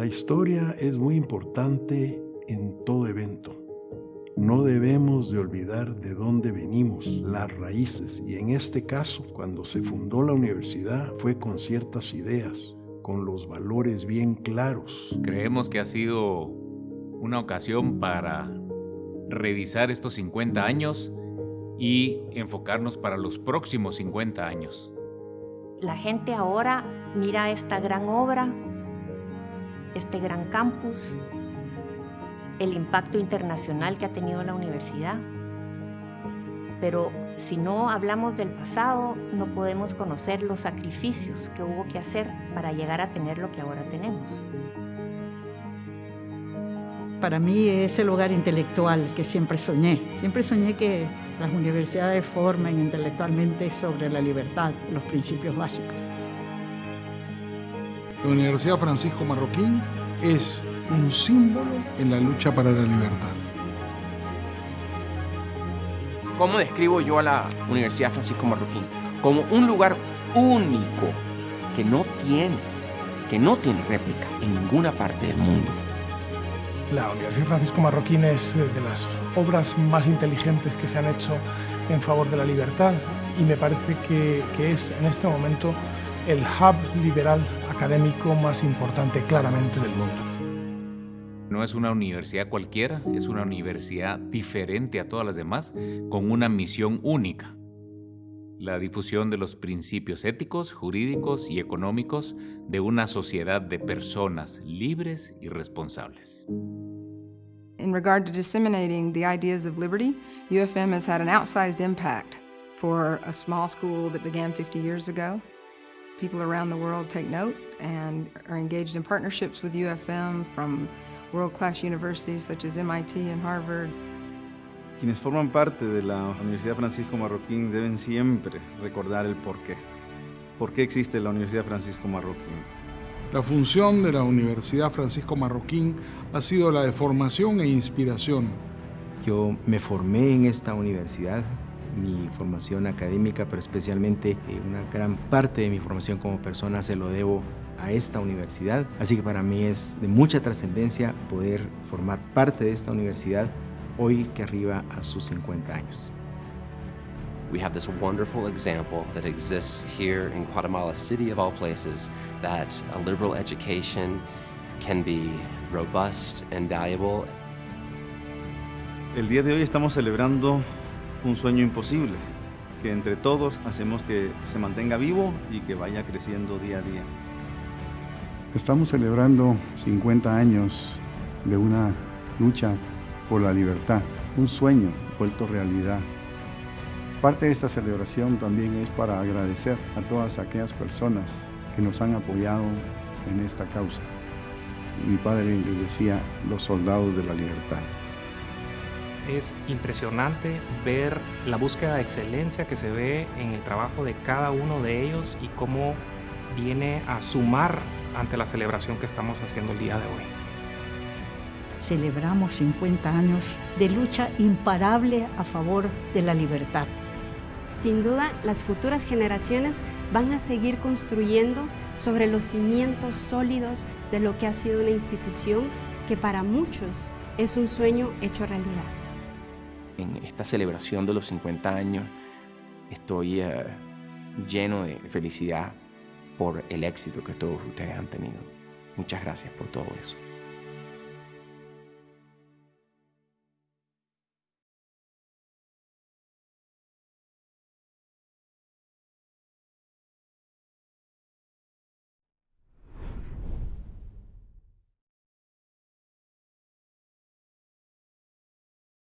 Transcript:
La historia es muy importante en todo evento. No debemos de olvidar de dónde venimos, las raíces, y en este caso, cuando se fundó la universidad, fue con ciertas ideas, con los valores bien claros. Creemos que ha sido una ocasión para revisar estos 50 años y enfocarnos para los próximos 50 años. La gente ahora mira esta gran obra, este gran campus, el impacto internacional que ha tenido la universidad. Pero si no hablamos del pasado, no podemos conocer los sacrificios que hubo que hacer para llegar a tener lo que ahora tenemos. Para mí es el hogar intelectual que siempre soñé. Siempre soñé que las universidades formen intelectualmente sobre la libertad, los principios básicos. La Universidad Francisco Marroquín es un símbolo en la lucha para la libertad. ¿Cómo describo yo a la Universidad Francisco Marroquín? Como un lugar único que no tiene, que no tiene réplica en ninguna parte del mundo. La Universidad Francisco Marroquín es eh, de las obras más inteligentes que se han hecho en favor de la libertad y me parece que, que es en este momento el hub liberal académico más importante claramente del mundo. No es una universidad cualquiera, es una universidad diferente a todas las demás, con una misión única. La difusión de los principios éticos, jurídicos y económicos de una sociedad de personas libres y responsables. In regard to disseminating the ideas of liberty, UFM has had an outsized impact for a small school that began 50 years ago. People around the world take note and are engaged in partnerships with UFM from world-class universities such as MIT and Harvard. Quienes forman parte de la Universidad Francisco Marroquín deben siempre recordar el porqué. ¿Por qué existe la Universidad Francisco Marroquín? La función de la Universidad Francisco Marroquín ha sido la de formación e inspiración. Yo me formé en esta universidad, mi formación académica, pero especialmente eh, una gran parte de mi formación como persona se lo debo a esta universidad. Así que para mí es de mucha trascendencia poder formar parte de esta universidad hoy que arriba a sus 50 años. we have this wonderful example that exists here in Guatemala City of all places that a liberal education can be robust and valuable. El día de hoy estamos celebrando un sueño imposible, que entre todos hacemos que se mantenga vivo y que vaya creciendo día a día. Estamos celebrando 50 años de una lucha por la libertad, un sueño vuelto realidad. Parte de esta celebración también es para agradecer a todas aquellas personas que nos han apoyado en esta causa. Mi padre le decía, los soldados de la libertad. Es impresionante ver la búsqueda de excelencia que se ve en el trabajo de cada uno de ellos y cómo viene a sumar ante la celebración que estamos haciendo el día de hoy. Celebramos 50 años de lucha imparable a favor de la libertad. Sin duda, las futuras generaciones van a seguir construyendo sobre los cimientos sólidos de lo que ha sido una institución que para muchos es un sueño hecho realidad. En esta celebración de los 50 años estoy uh, lleno de felicidad por el éxito que todos ustedes han tenido. Muchas gracias por todo eso.